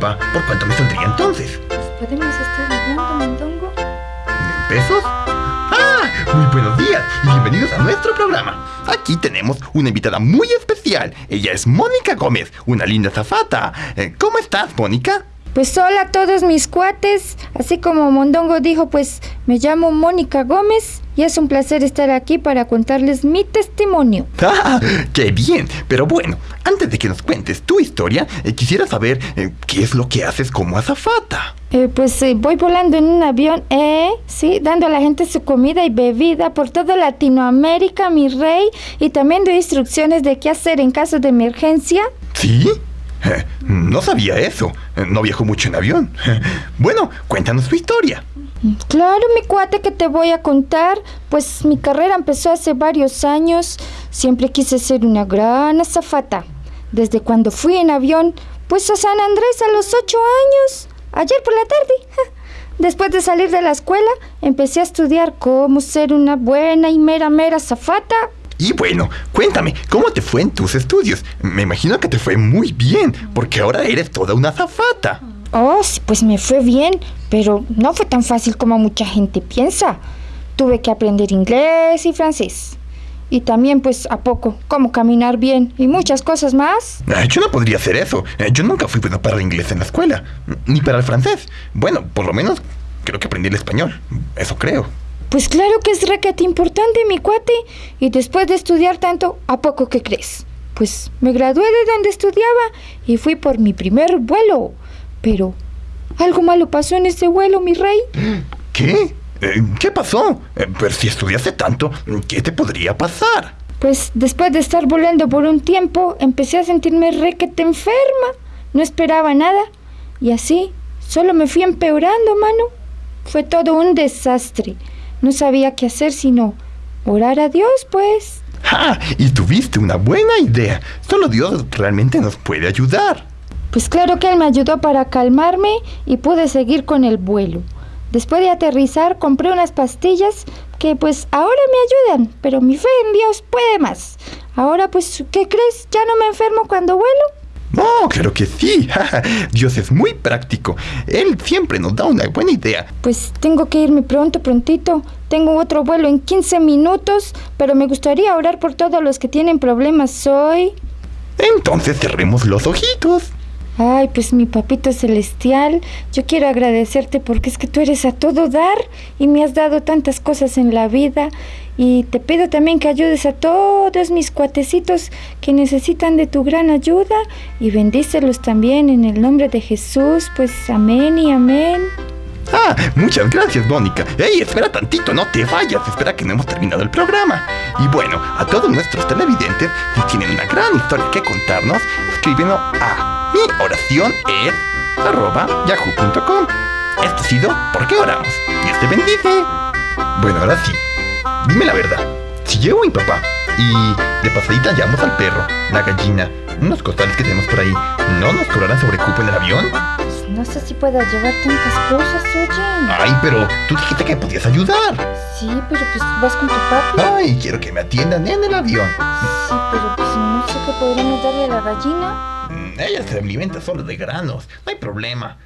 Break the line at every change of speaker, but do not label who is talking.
¿por cuánto me saldría entonces? Pues
podemos estar hablando, Mondongo. ¿En
pesos? ¡Ah! Muy buenos días y bienvenidos a nuestro programa. Aquí tenemos una invitada muy especial. Ella es Mónica Gómez, una linda zafata. Eh, ¿Cómo estás, Mónica?
Pues hola a todos mis cuates, así como Mondongo dijo, pues me llamo Mónica Gómez y es un placer estar aquí para contarles mi testimonio.
¡Ah! ¡Qué bien! Pero bueno, antes de que nos cuentes tu historia, eh, quisiera saber eh, qué es lo que haces como azafata.
Eh, pues voy volando en un avión, eh, sí, dando a la gente su comida y bebida por toda Latinoamérica, mi rey, y también doy instrucciones de qué hacer en caso de emergencia.
¿Sí? No sabía eso. No viajo mucho en avión. Bueno, cuéntanos tu historia.
Claro, mi cuate, que te voy a contar. Pues mi carrera empezó hace varios años. Siempre quise ser una gran azafata. Desde cuando fui en avión, pues a San Andrés a los ocho años. Ayer por la tarde. Después de salir de la escuela, empecé a estudiar cómo ser una buena y mera mera azafata.
Y bueno, cuéntame, ¿cómo te fue en tus estudios? Me imagino que te fue muy bien, porque ahora eres toda una azafata.
Oh, sí, pues me fue bien, pero no fue tan fácil como mucha gente piensa. Tuve que aprender inglés y francés. Y también, pues, a poco, cómo caminar bien y muchas cosas más.
Ah, Yo no podría hacer eso. Eh, Yo nunca fui bueno para el inglés en la escuela, ni para el francés. Bueno, por lo menos creo que aprendí el español. Eso creo.
Pues claro que es requete importante, mi cuate. Y después de estudiar tanto, ¿a poco qué crees? Pues me gradué de donde estudiaba y fui por mi primer vuelo. Pero algo malo pasó en ese vuelo, mi rey.
¿Qué? Eh, ¿Qué pasó? Eh, Pero si estudiaste tanto, ¿qué te podría pasar?
Pues después de estar volando por un tiempo, empecé a sentirme requete enferma. No esperaba nada. Y así, solo me fui empeorando, mano. Fue todo un desastre. No sabía qué hacer sino orar a Dios, pues.
¡Ja! Y tuviste una buena idea. Solo Dios realmente nos puede ayudar.
Pues claro que él me ayudó para calmarme y pude seguir con el vuelo. Después de aterrizar compré unas pastillas que pues ahora me ayudan, pero mi fe en Dios puede más. Ahora pues, ¿qué crees? ¿Ya no me enfermo cuando vuelo?
No, claro que sí. Dios es muy práctico. Él siempre nos da una buena idea.
Pues tengo que irme pronto, prontito. Tengo otro vuelo en 15 minutos, pero me gustaría orar por todos los que tienen problemas hoy.
Entonces cerremos los ojitos.
Ay, pues mi papito celestial, yo quiero agradecerte porque es que tú eres a todo dar y me has dado tantas cosas en la vida y te pido también que ayudes a todos mis cuatecitos que necesitan de tu gran ayuda y bendícelos también en el nombre de Jesús, pues amén y amén.
Ah, muchas gracias, Mónica. Ey, espera tantito, no te vayas. Espera que no hemos terminado el programa. Y bueno, a todos nuestros televidentes, si tienen una gran historia que contarnos, escríbenlo a mi oración es arroba yahoo.com. Esto ha sido ¿Por qué oramos? Dios te bendice. Bueno, ahora sí. Dime la verdad. Si llevo a mi papá y de pasadita llevamos al perro, la gallina, unos costales que tenemos por ahí, ¿no nos cobrarán sobrecupo en el avión?
Pues no sé si pueda llevar tantas cosas, oye.
Ay, pero tú dijiste que podías ayudar.
Sí, pero pues vas con tu papi.
Ay, quiero que me atiendan en el avión.
Sí, pero pues no sé qué podremos darle a la gallina.
Ella se alimenta solo de granos. No hay problema.